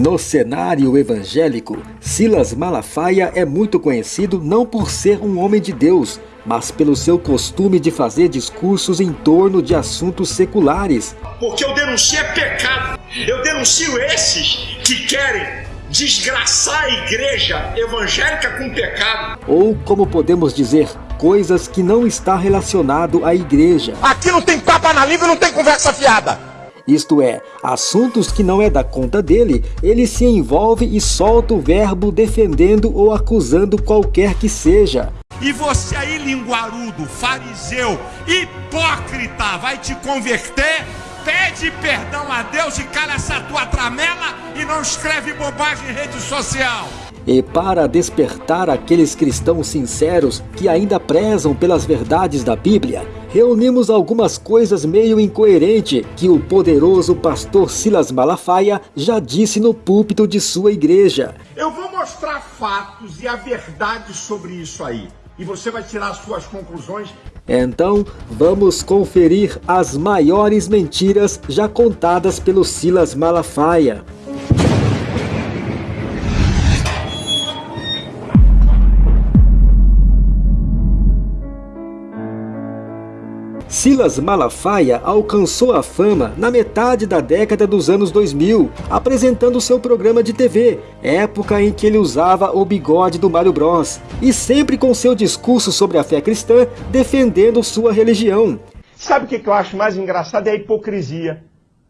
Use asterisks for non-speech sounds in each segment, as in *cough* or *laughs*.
No cenário evangélico, Silas Malafaia é muito conhecido não por ser um homem de Deus, mas pelo seu costume de fazer discursos em torno de assuntos seculares. Porque eu denuncio é pecado. Eu denuncio esses que querem desgraçar a igreja evangélica com pecado. Ou, como podemos dizer, coisas que não está relacionado à igreja. Aqui não tem papa na língua, não tem conversa fiada isto é, assuntos que não é da conta dele, ele se envolve e solta o verbo defendendo ou acusando qualquer que seja. E você aí, linguarudo, fariseu, hipócrita, vai te converter? Pede perdão a Deus e cala essa tua tramela e não escreve bobagem em rede social. E para despertar aqueles cristãos sinceros que ainda prezam pelas verdades da Bíblia, reunimos algumas coisas meio incoerentes que o poderoso pastor Silas Malafaia já disse no púlpito de sua igreja. Eu vou mostrar fatos e a verdade sobre isso aí. E você vai tirar suas conclusões. Então, vamos conferir as maiores mentiras já contadas pelo Silas Malafaia. Silas Malafaia alcançou a fama na metade da década dos anos 2000, apresentando seu programa de TV, época em que ele usava o bigode do Mario Bros, e sempre com seu discurso sobre a fé cristã, defendendo sua religião. Sabe o que eu acho mais engraçado? É a hipocrisia.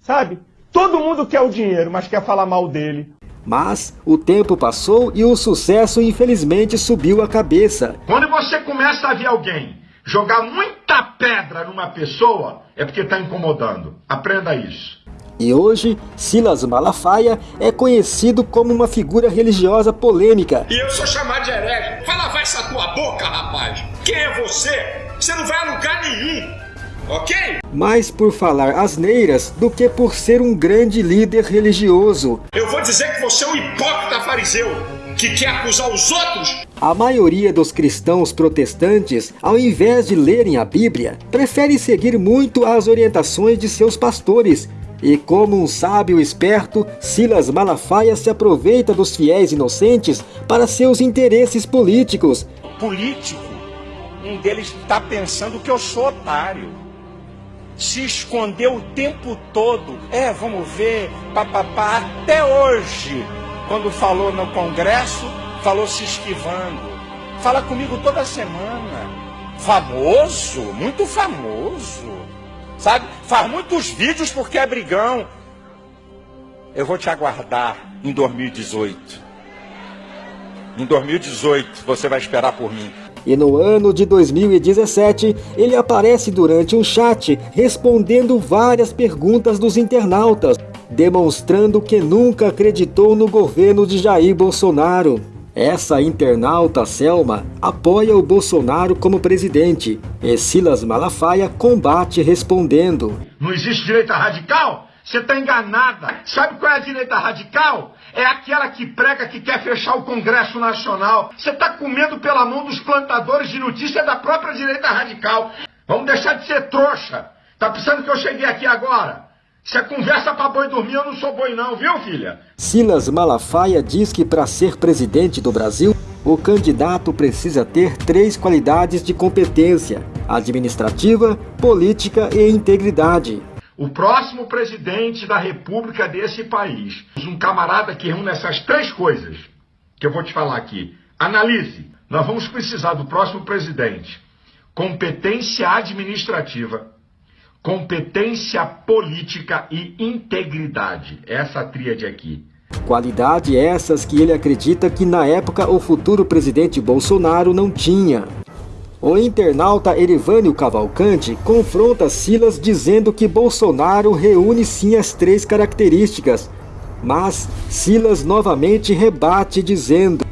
Sabe? Todo mundo quer o dinheiro, mas quer falar mal dele. Mas o tempo passou e o sucesso infelizmente subiu a cabeça. Quando você começa a ver alguém Jogar muita pedra numa pessoa é porque está incomodando. Aprenda isso. E hoje, Silas Malafaia é conhecido como uma figura religiosa polêmica. E eu sou chamado de herege. Vai essa tua boca, rapaz. Quem é você? Você não vai a lugar nenhum. Ok? Mais por falar asneiras do que por ser um grande líder religioso. Eu vou dizer que você é um hipócrita fariseu que quer acusar os outros? A maioria dos cristãos protestantes, ao invés de lerem a Bíblia, prefere seguir muito as orientações de seus pastores. E como um sábio esperto, Silas Malafaia se aproveita dos fiéis inocentes para seus interesses políticos. Político? Um deles está pensando que eu sou otário. Se escondeu o tempo todo. É, vamos ver, papapá, até hoje quando falou no Congresso, falou se esquivando. Fala comigo toda semana. Famoso, muito famoso. Sabe? Faz muitos vídeos porque é brigão. Eu vou te aguardar em 2018. Em 2018 você vai esperar por mim. E no ano de 2017, ele aparece durante um chat respondendo várias perguntas dos internautas demonstrando que nunca acreditou no governo de Jair Bolsonaro. Essa internauta Selma apoia o Bolsonaro como presidente e Silas Malafaia combate respondendo. Não existe direita radical? Você está enganada. Sabe qual é a direita radical? É aquela que prega que quer fechar o Congresso Nacional. Você está comendo pela mão dos plantadores de notícia da própria direita radical. Vamos deixar de ser trouxa. Tá pensando que eu cheguei aqui agora? Se é conversa para boi dormir, eu não sou boi não, viu filha? Silas Malafaia diz que para ser presidente do Brasil, o candidato precisa ter três qualidades de competência, administrativa, política e integridade. O próximo presidente da república desse país, um camarada que reúne essas três coisas, que eu vou te falar aqui. Analise, nós vamos precisar do próximo presidente. Competência administrativa, competência política e integridade. Essa tríade aqui. Qualidade essas que ele acredita que na época o futuro presidente Bolsonaro não tinha. O internauta Erivânio Cavalcante confronta Silas dizendo que Bolsonaro reúne sim as três características, mas Silas novamente rebate dizendo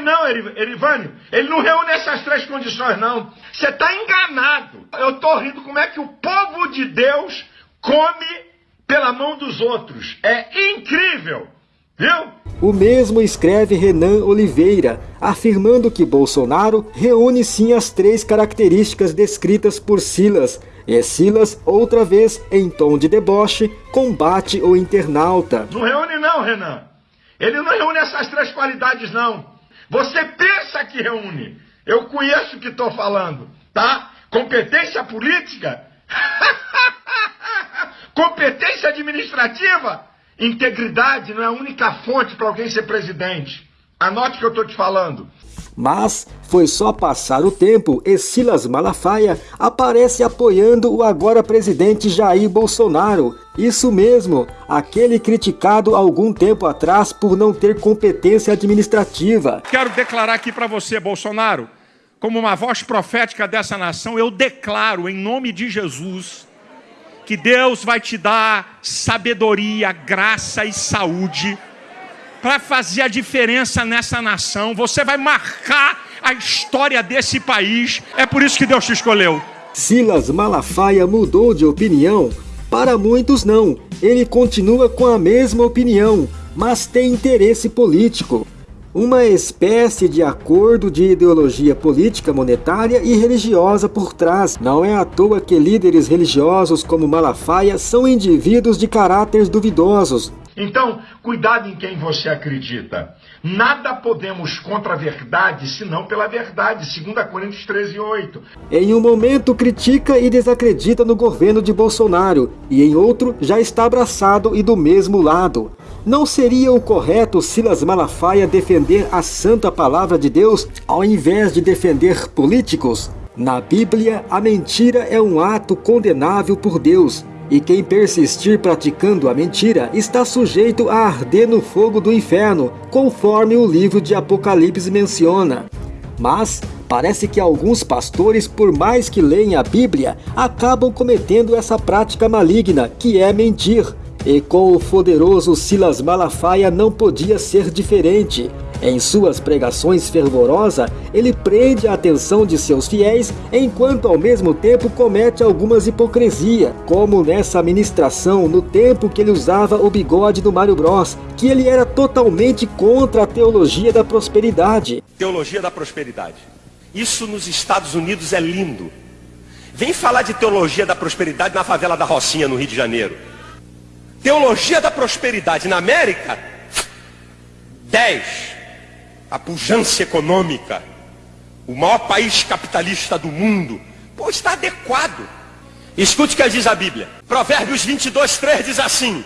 reúne não, Erivânio, ele não reúne essas três condições não. Você está enganado. Eu estou rindo como é que o povo de Deus come pela mão dos outros. É incrível, viu? O mesmo escreve Renan Oliveira, afirmando que Bolsonaro reúne sim as três características descritas por Silas, e Silas, outra vez, em tom de deboche, combate o internauta. Não reúne não, Renan. Ele não reúne essas três qualidades, não. Você pensa que reúne. Eu conheço o que estou falando, tá? Competência política? *laughs* Competência administrativa? Integridade não é a única fonte para alguém ser presidente. Anote o que eu estou te falando. Mas foi só passar o tempo e Silas Malafaia aparece apoiando o agora presidente Jair Bolsonaro. Isso mesmo, aquele criticado algum tempo atrás por não ter competência administrativa. Quero declarar aqui para você, Bolsonaro, como uma voz profética dessa nação, eu declaro em nome de Jesus que Deus vai te dar sabedoria, graça e saúde para fazer a diferença nessa nação. Você vai marcar a história desse país. É por isso que Deus te escolheu. Silas Malafaia mudou de opinião? Para muitos não. Ele continua com a mesma opinião, mas tem interesse político. Uma espécie de acordo de ideologia política, monetária e religiosa por trás. Não é à toa que líderes religiosos como Malafaia são indivíduos de caráteres duvidosos, então, cuidado em quem você acredita. Nada podemos contra a verdade, senão pela verdade. 2 Coríntios 13, 8. Em um momento critica e desacredita no governo de Bolsonaro, e em outro já está abraçado e do mesmo lado. Não seria o correto Silas Malafaia defender a santa palavra de Deus ao invés de defender políticos? Na Bíblia, a mentira é um ato condenável por Deus, e quem persistir praticando a mentira está sujeito a arder no fogo do inferno, conforme o livro de Apocalipse menciona. Mas parece que alguns pastores, por mais que leem a Bíblia, acabam cometendo essa prática maligna, que é mentir. E com o poderoso Silas Malafaia não podia ser diferente. Em suas pregações fervorosas, ele prende a atenção de seus fiéis, enquanto ao mesmo tempo comete algumas hipocrisia, como nessa ministração no tempo que ele usava o bigode do Mario Bros, que ele era totalmente contra a teologia da prosperidade. Teologia da prosperidade. Isso nos Estados Unidos é lindo. Vem falar de teologia da prosperidade na favela da Rocinha, no Rio de Janeiro. Teologia da prosperidade na América, 10 a pujança econômica, o maior país capitalista do mundo, pô, está adequado. Escute o que diz a Bíblia. Provérbios 22, 3 diz assim: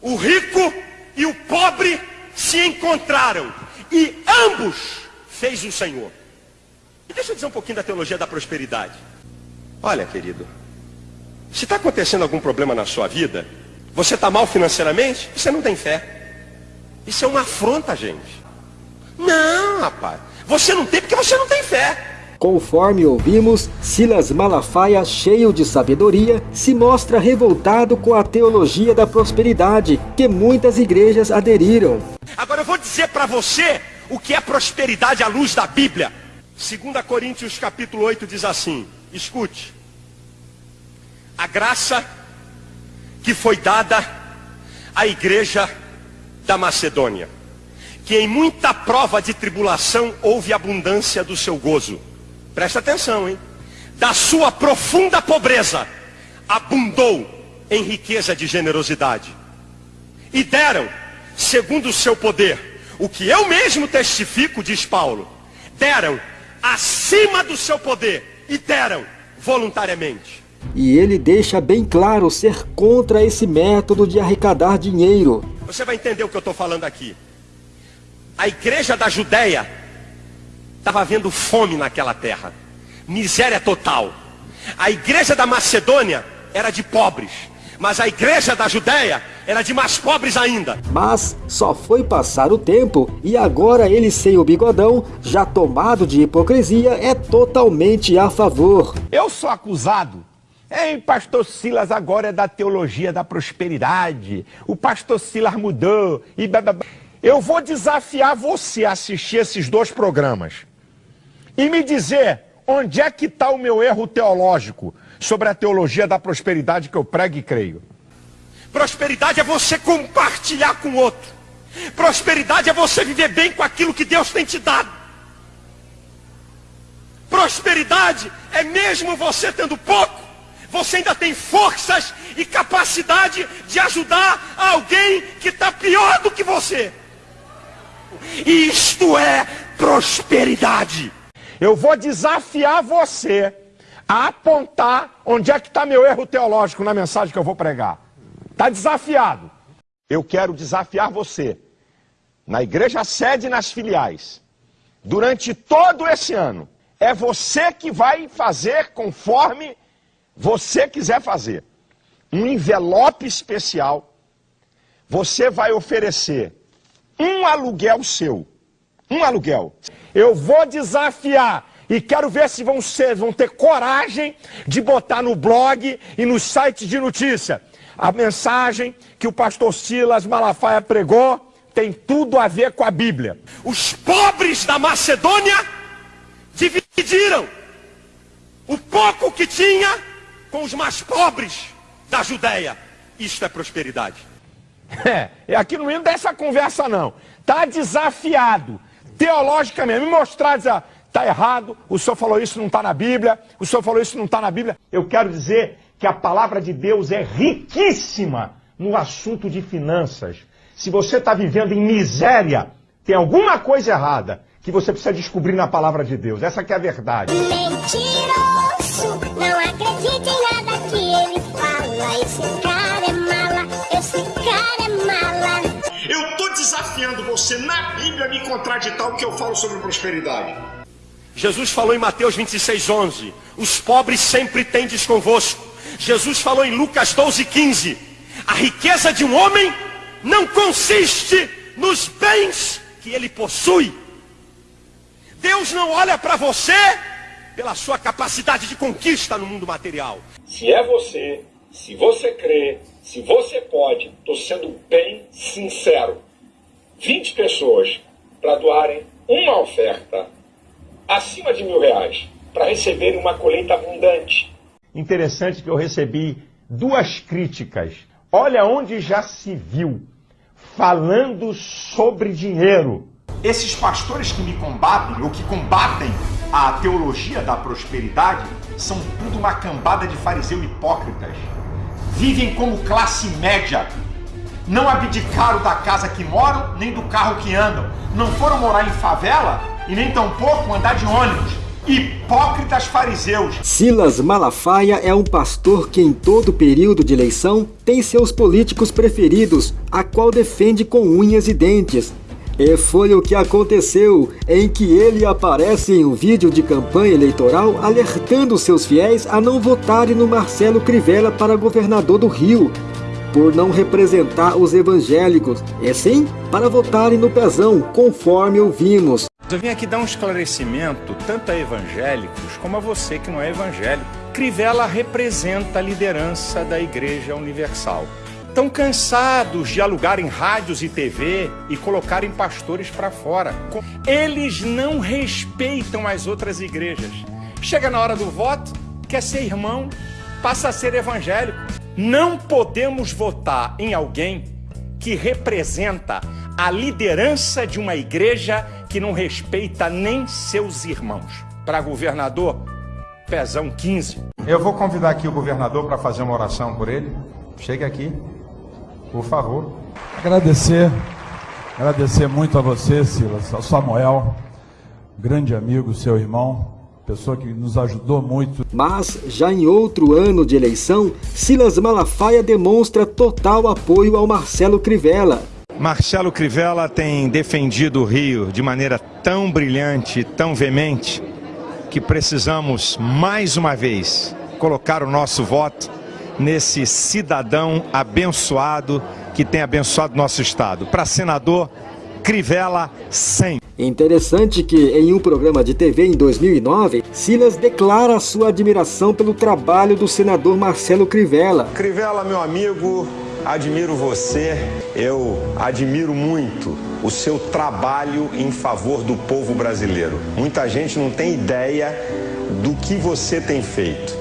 O rico e o pobre se encontraram, e ambos fez o Senhor. E deixa eu dizer um pouquinho da teologia da prosperidade. Olha, querido, se está acontecendo algum problema na sua vida, você está mal financeiramente, você não tem fé. Isso é uma afronta, gente. Não, rapaz. Você não tem porque você não tem fé. Conforme ouvimos, Silas Malafaia, cheio de sabedoria, se mostra revoltado com a teologia da prosperidade, que muitas igrejas aderiram. Agora eu vou dizer para você o que é prosperidade à luz da Bíblia. 2 Coríntios capítulo 8 diz assim, escute. A graça que foi dada à igreja da Macedônia que em muita prova de tribulação houve abundância do seu gozo. Presta atenção, hein? Da sua profunda pobreza abundou em riqueza de generosidade. E deram, segundo o seu poder, o que eu mesmo testifico, diz Paulo, deram acima do seu poder e deram voluntariamente. E ele deixa bem claro ser contra esse método de arrecadar dinheiro. Você vai entender o que eu estou falando aqui a igreja da Judéia estava vendo fome naquela terra, miséria total. A igreja da Macedônia era de pobres, mas a igreja da Judéia era de mais pobres ainda. Mas só foi passar o tempo e agora ele sem o bigodão, já tomado de hipocrisia, é totalmente a favor. Eu sou acusado Hein, pastor Silas agora é da teologia da prosperidade. O pastor Silas mudou e eu vou desafiar você a assistir esses dois programas e me dizer onde é que está o meu erro teológico sobre a teologia da prosperidade que eu prego e creio. Prosperidade é você compartilhar com o outro. Prosperidade é você viver bem com aquilo que Deus tem te dado. Prosperidade é mesmo você tendo pouco, você ainda tem forças e capacidade de ajudar alguém que está pior do que você. Isto é prosperidade. Eu vou desafiar você a apontar onde é que está meu erro teológico na mensagem que eu vou pregar. Está desafiado. Eu quero desafiar você, na igreja sede e nas filiais, durante todo esse ano. É você que vai fazer conforme você quiser fazer. Um envelope especial. Você vai oferecer um aluguel seu. Um aluguel. Eu vou desafiar e quero ver se vão, ser, vão ter coragem de botar no blog e nos sites de notícia. A mensagem que o pastor Silas Malafaia pregou tem tudo a ver com a Bíblia. Os pobres da Macedônia dividiram o pouco que tinha com os mais pobres da Judéia. Isto é prosperidade. *laughs* É, aqui no meio dessa conversa não. Está desafiado, teologicamente, me mostrar, dizer, Está errado, o senhor falou isso, não está na Bíblia, o senhor falou isso, não está na Bíblia. Eu quero dizer que a palavra de Deus é riquíssima no assunto de finanças. Se você está vivendo em miséria, tem alguma coisa errada que você precisa descobrir na palavra de Deus. Essa que é a verdade. Mentiroso, não acredite desafiando você na Bíblia me contraditar o que eu falo sobre prosperidade. Jesus falou em Mateus 26, 11: Os pobres sempre tendes convosco. Jesus falou em Lucas 12, 15: A riqueza de um homem não consiste nos bens que ele possui. Deus não olha para você pela sua capacidade de conquista no mundo material. Se é você, se você crê, se você pode, estou sendo bem sincero. 20 pessoas para doarem uma oferta acima de mil reais para receber uma colheita abundante. Interessante que eu recebi duas críticas. Olha onde já se viu falando sobre dinheiro. Esses pastores que me combatem ou que combatem a teologia da prosperidade são tudo uma cambada de fariseu hipócritas. Vivem como classe média. Não abdicaram da casa que moram, nem do carro que andam. Não foram morar em favela e nem tampouco andar de ônibus. Hipócritas fariseus. Silas Malafaia é um pastor que em todo período de eleição tem seus políticos preferidos, a qual defende com unhas e dentes. E foi o que aconteceu, em que ele aparece em um vídeo de campanha eleitoral alertando seus fiéis a não votarem no Marcelo Crivella para governador do Rio, por não representar os evangélicos, e sim para votarem no pezão, conforme ouvimos. Eu vim aqui dar um esclarecimento tanto a evangélicos como a você que não é evangélico. Crivella representa a liderança da Igreja Universal. Estão cansados de alugarem rádios e TV e colocarem pastores para fora. Eles não respeitam as outras igrejas. Chega na hora do voto, quer ser irmão, passa a ser evangélico. Não podemos votar em alguém que representa a liderança de uma igreja que não respeita nem seus irmãos. Para governador, pezão 15. Eu vou convidar aqui o governador para fazer uma oração por ele. Chegue aqui, por favor. Agradecer, agradecer muito a você, Silas, ao Samuel, grande amigo, seu irmão, pessoa que nos ajudou muito. Mas, já em outro ano de eleição, Silas Malafaia demonstra total apoio ao Marcelo Crivella, Marcelo Crivella tem defendido o Rio de maneira tão brilhante, tão veemente, que precisamos mais uma vez colocar o nosso voto nesse cidadão abençoado que tem abençoado nosso estado. Para senador, Crivella 100. Interessante que, em um programa de TV em 2009, Silas declara sua admiração pelo trabalho do senador Marcelo Crivella. Crivella, meu amigo, admiro você, eu admiro muito o seu trabalho em favor do povo brasileiro. Muita gente não tem ideia do que você tem feito.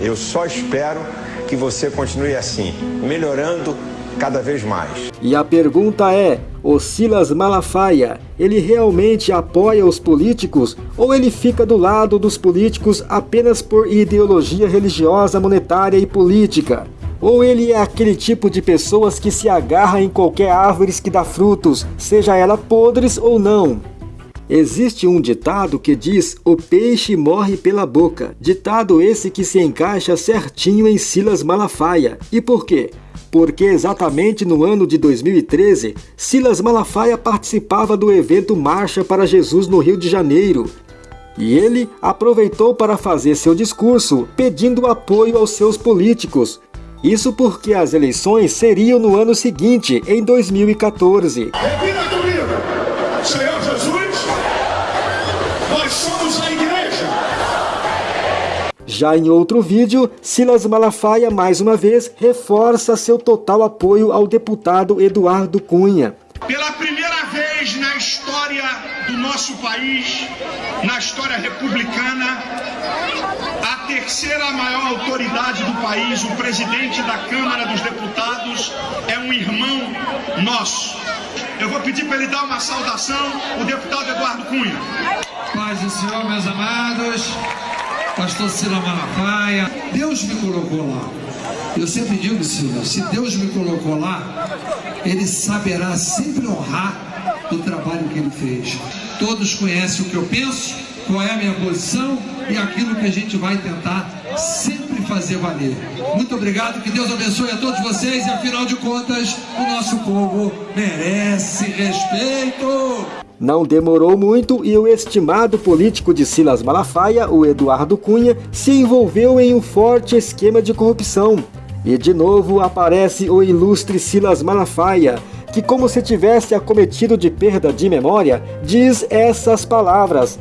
Eu só espero que você continue assim, melhorando cada vez mais. E a pergunta é: o Silas Malafaia, ele realmente apoia os políticos ou ele fica do lado dos políticos apenas por ideologia religiosa, monetária e política? Ou ele é aquele tipo de pessoas que se agarra em qualquer árvore que dá frutos, seja ela podres ou não? Existe um ditado que diz o peixe morre pela boca. Ditado esse que se encaixa certinho em Silas Malafaia. E por quê? Porque exatamente no ano de 2013, Silas Malafaia participava do evento Marcha para Jesus no Rio de Janeiro. E ele aproveitou para fazer seu discurso pedindo apoio aos seus políticos. Isso porque as eleições seriam no ano seguinte, em 2014. Já em outro vídeo, Silas Malafaia mais uma vez reforça seu total apoio ao deputado Eduardo Cunha. Pela primeira vez na história do nosso país, na história republicana, a terceira maior autoridade do país, o presidente da Câmara dos Deputados, é um irmão nosso. Eu vou pedir para ele dar uma saudação, o deputado Eduardo Cunha. Paz do Senhor, meus amados, pastor Sila Malafaia, Deus me colocou lá. Eu sempre digo, Sila, se Deus me colocou lá, Ele saberá sempre honrar o trabalho que Ele fez. Todos conhecem o que eu penso, qual é a minha posição e aquilo que a gente vai tentar sempre fazer valer. Muito obrigado, que Deus abençoe a todos vocês e afinal de contas, o nosso povo merece respeito. Não demorou muito e o estimado político de Silas Malafaia, o Eduardo Cunha, se envolveu em um forte esquema de corrupção. E de novo aparece o ilustre Silas Malafaia, que como se tivesse acometido de perda de memória, diz essas palavras.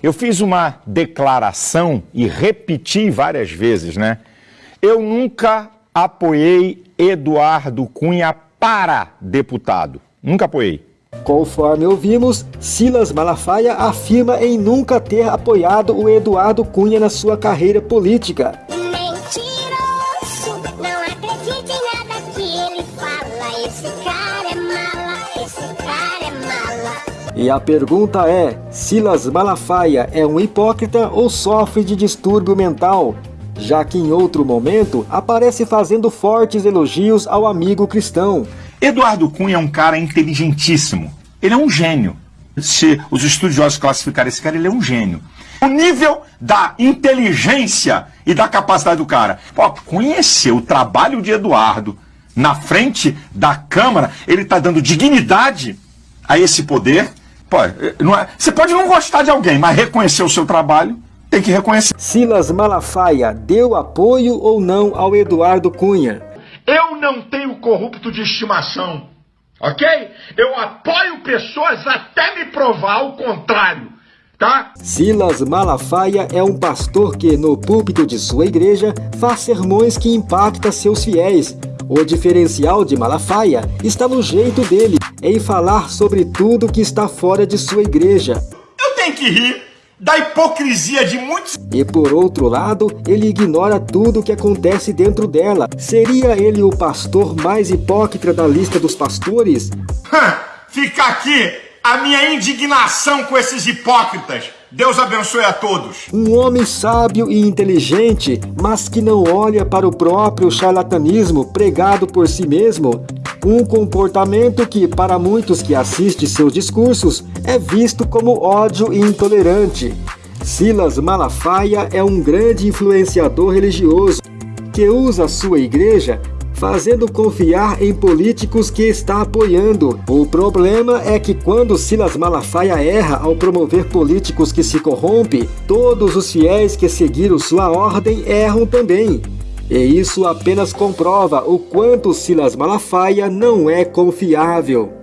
Eu fiz uma declaração e repeti várias vezes, né? Eu nunca apoiei Eduardo Cunha para deputado. Nunca apoiei. Conforme ouvimos, Silas Malafaia afirma em nunca ter apoiado o Eduardo Cunha na sua carreira política. Mentiroso, não acredite em nada que ele fala. Esse cara é mala, esse cara é mala. E a pergunta é, Silas Malafaia é um hipócrita ou sofre de distúrbio mental? Já que em outro momento aparece fazendo fortes elogios ao amigo cristão. Eduardo Cunha é um cara inteligentíssimo. Ele é um gênio. Se os estudiosos classificarem esse cara, ele é um gênio. O nível da inteligência e da capacidade do cara. Pô, conhecer o trabalho de Eduardo na frente da Câmara, ele está dando dignidade a esse poder. Pô, é, você pode não gostar de alguém, mas reconhecer o seu trabalho, tem que reconhecer. Silas Malafaia deu apoio ou não ao Eduardo Cunha? Eu não tenho corrupto de estimação, ok? Eu apoio pessoas até me provar o contrário, tá? Silas Malafaia é um pastor que, no púlpito de sua igreja, faz sermões que impactam seus fiéis. O diferencial de Malafaia está no jeito dele, em falar sobre tudo que está fora de sua igreja. Eu tenho que rir da hipocrisia de muitos. E por outro lado, ele ignora tudo o que acontece dentro dela. Seria ele o pastor mais hipócrita da lista dos pastores? Fica aqui a minha indignação com esses hipócritas. Deus abençoe a todos. Um homem sábio e inteligente, mas que não olha para o próprio charlatanismo pregado por si mesmo. Um comportamento que, para muitos que assistem seus discursos, é visto como ódio e intolerante. Silas Malafaia é um grande influenciador religioso que usa sua igreja fazendo confiar em políticos que está apoiando. O problema é que quando Silas Malafaia erra ao promover políticos que se corrompem, todos os fiéis que seguiram sua ordem erram também. E isso apenas comprova o quanto Silas Malafaia não é confiável.